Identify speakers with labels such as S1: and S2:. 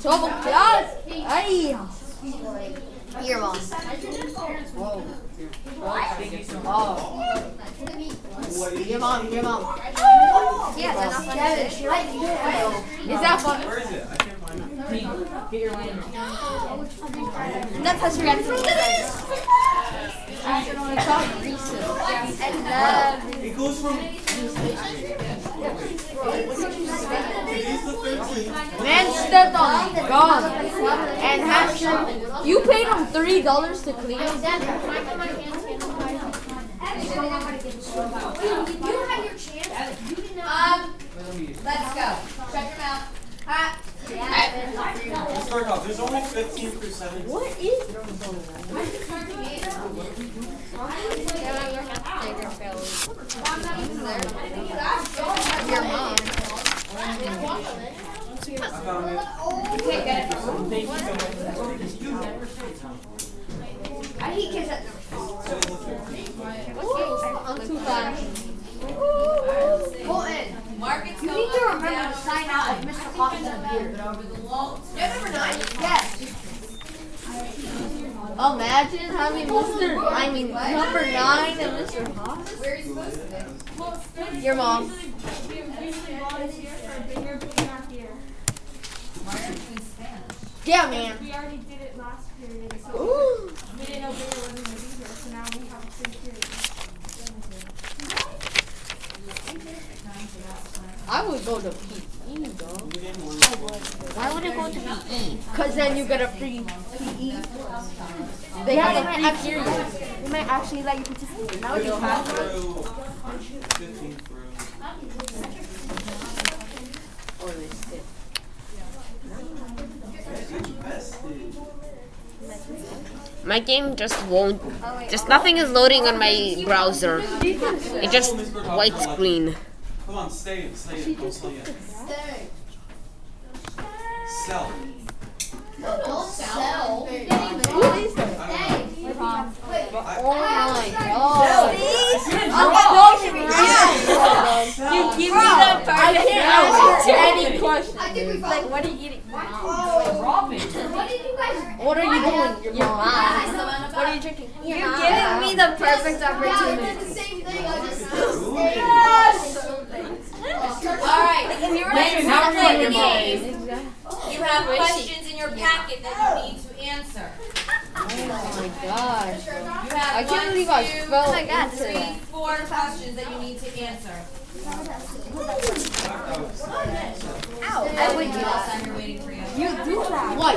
S1: Trouble God! Hey!
S2: Here, mom. Whoa. Oh. Your mom, your mom. Yeah, they're not.
S1: Is that fun?
S3: Where is it?
S4: Get your win.
S2: That's how she reacts.
S1: Gone. And half You paid him three dollars to clean it?
S5: Um, let's go. Shut your mouth. Hot.
S3: Let's start off. There's only 15 through 17.
S1: What is
S2: Your mom.
S3: I found it.
S5: I hate kids that
S1: I'm too fast.
S5: Colton. You need to remember to sign out Mr. The wall. You're number nine? Yes.
S1: Imagine having Mr. I mean number nine and Mr. Haas.
S5: You?
S2: Your mom.
S6: We usually volunteer for a bigger, but we're not here.
S5: Why are you doing Spanish?
S2: Yeah, man.
S6: We already did it last period, so
S2: Ooh.
S6: we didn't know Bigger wasn't gonna be here, so now we have a free period.
S1: I would go to PE though.
S2: Why would I go to PE?
S1: Cause then you get a free PE. They have a free period.
S2: We might actually let you participate. Now
S3: Through 15 through.
S7: My game just won't. Just nothing is loading on my browser. It just white screen.
S3: Come on, stay in, stay in. Don't stay in. Sell.
S5: Don't sell.
S1: What is that? Oh my god.
S4: You give me the
S1: I can't answer any question.
S5: I think we
S1: Like, what are you eating?
S4: Robin.
S5: What did you guys?
S1: What are you doing? Your mom.
S5: What
S1: are you drinking?
S2: You're giving me the perfect
S5: No, I
S2: opportunity.
S5: did the same thing. I just.
S8: All right.
S4: Wait,
S8: Let's
S4: how
S8: play
S4: are
S8: the
S4: you,
S8: game. You have questions in your packet that you need to answer.
S1: Oh my gosh.
S8: You
S1: I
S8: have
S1: can't
S8: one,
S1: believe I
S8: two,
S1: fell
S2: my God,
S8: three, four questions that you need to answer.